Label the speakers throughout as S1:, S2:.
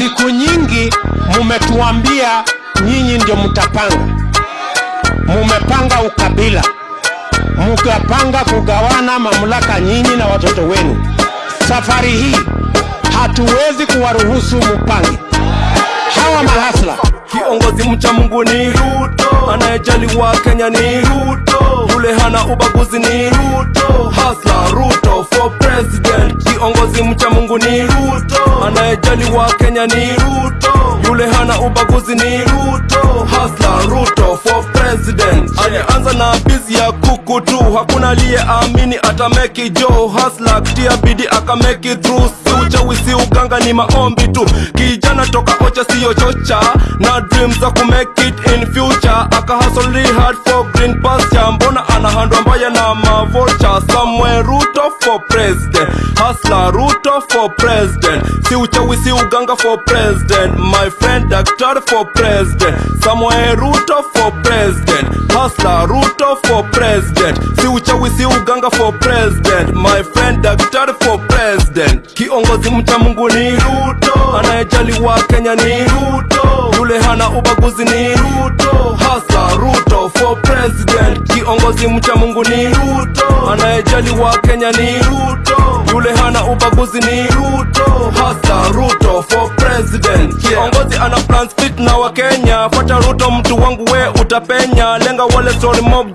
S1: siku nyingi mumetuambia nyinyi ndio mtapanga, mumepanga ukabila, mukapanga kugawana mamlaka nyinyi na watoto wenu. Safari hii hatuwezi kuwaruhusu mupange. Hawa mahasla
S2: Kiongozi mcha Mungu ni Ruto, anayejali wa Kenya ni Ruto, yule hana ubaguzi ni Ruto, hasla Ruto for president. Kiongozi mcha Mungu ni Ruto, anayejali wa Kenya ni Ruto, yule hana ubaguzi ni Ruto, hasla Ruto for president. Alianza na bizi ya kuku tu, hakuna aliyeamini ata make it jo, hasla kutia bidii aka make it through, si uchawi si uganga ni maombi tu, kijana toka ocha siyo chocha na dreams za ku make it in future. Aka hustle hard for green pasture. Mbona anahandwa mbaya na mavocha? somewhere Ruto for president. Hustler Ruto for president. Si uchawi si uganga for president. My friend daktari for president. Somewhere Ruto for president. Hustler Ruto for president. Si uchawi si uganga for president. My friend daktari president. Kiongozi mcha Mungu ni Ruto. Anayejali wa Kenya ni Ruto. Yule hana ubaguzi ni Ruto. Hasa Ruto for president. Kiongozi mcha Mungu ni Ruto. Anayejali wa Kenya ni Ruto. Yule hana ubaguzi ni Ruto. Hasa Ruto for president. Kiongozi ana plans fit na wa Kenya. Fuata Ruto mtu wangu we utapenya. Lenga wale story mob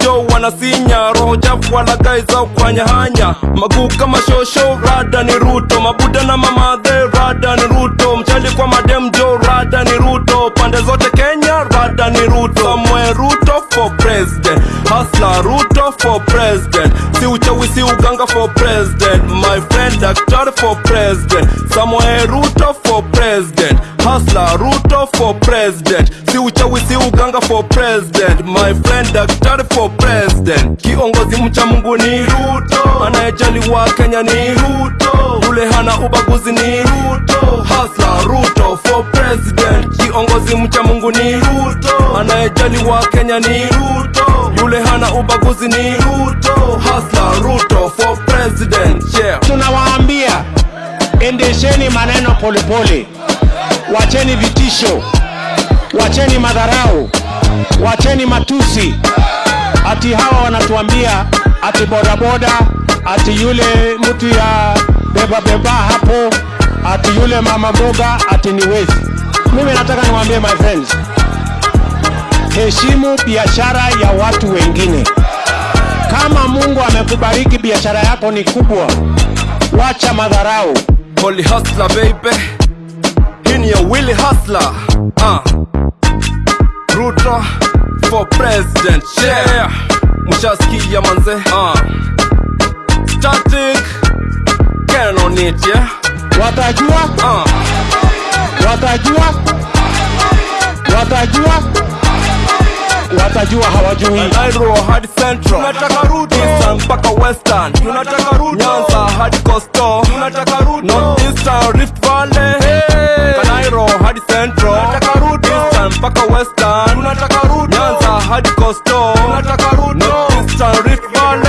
S2: jo wanasinya roho chafu wala guys au kwanya hanya. Maguu kama shosho rada ni Ruto mabuda na mamadhe rada ni president hustler Ruto for president. Si uchawi si uganga for president. My friend daktari for president. Samoe Ruto for president. Hustler Ruto for president. Si uchawi si uganga for president. My friend daktari for president. Kiongozi mcha Mungu ni Ruto. Anayejali wa Kenya ni Ruto. Yule hana ubaguzi ni kiongozi mcha Mungu ni Ruto. Anayejali wa Kenya ni Ruto. Yule hana ubaguzi ni Ruto. Hasla Ruto for president yeah.
S1: Tunawaambia endesheni maneno polepole, wacheni vitisho, wacheni madharau, wacheni matusi. Ati hawa wanatuambia ati bodaboda, ati yule mtu ya beba beba hapo, ati yule mama mboga, ati ni wezi. Mimi nataka niwaambie my friends, heshimu biashara ya watu wengine. Kama Mungu amekubariki biashara yako ni kubwa, wacha madharau.
S2: Holy hustler baby Hii ni ya Willy hustler uh. Ruto for president yeah Mshasikia manze uh. Static Can on it yeah
S1: Watajua,
S2: uh.
S1: watajua hawajui.
S2: Hadi Central. Tunataka Eastern Western. Tunataka route Nyanza hadi Coastal. Tunataka route North Eastern Rift Valley. Hey. Hadi Central. Tunataka Eastern Western. Tunataka Nyanza hadi tunataka North Eastern Rift Valley.